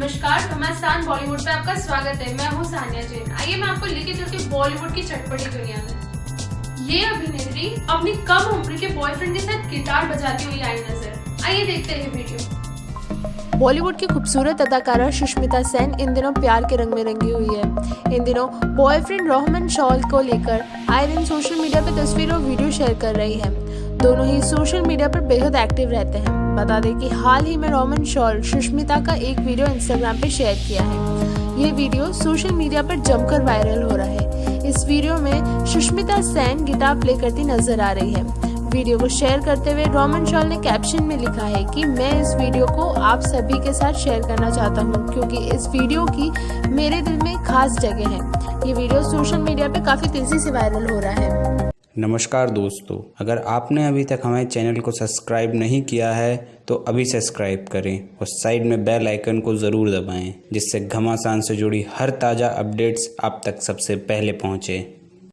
नमस्कार घमासान बॉलीवुड पे आपका स्वागत है। मैं हूँ सानिया जैन। आइए मैं आपको लेके चलती हूँ बॉलीवुड की चटपटी दुनिया में। ये अभिनेत्री अपनी कम उम्र के बॉयफ्रेंड के साथ गिटार बजाती हुई आई नज़र। आइए देखते हैं वीडियो। बॉलीवुड की खूबसूरत अदाकारा सुष्मिता सेन इन दिनों प्यार के रंग में रंगी हुई है। इन दिनों बॉयफ्रेंड रोहमन शॉल को लेकर आयरन सोशल मीडिया पर तस्वीर और वीडियो शेयर कर रही है। दोनों ही सोशल मीडिया पर बेहद एक्टिव रहते हैं। बता दें कि हाल ही में रोमन शॉल सुष्मिता का एक वीडियो इंस्टाग्राम पे शेयर किया है। ये वीडियो सोशल मीडिया पर जमकर वायरल हो रहा है। इस वीडियो में सुष्मिता सैन गिटार प्ले करती नज़र आ रही है। वीडियो को शेयर करते हुए रोमन शॉल ने कैप्शन में लिखा है कि मैं इस वीडियो को आप सभी के साथ शेयर करना चाहता हूँ, क्योंकि इस वीडियो की मेरे दिल में खास जगह है। ये वीडियो सोशल मीडिया पे काफ़ी तेज़ी से वायरल हो रहा है। नमस्कार दोस्तों, अगर आपने अभी तक हमारे चैनल को सब्सक्राइब नहीं किया है तो अभी सब्सक्राइब करें और साइड में बेल आइकन को ज़रूर दबाएँ, जिससे घमासान से जुड़ी हर ताज़ा अपडेट्स आप तक सबसे पहले पहुँचें।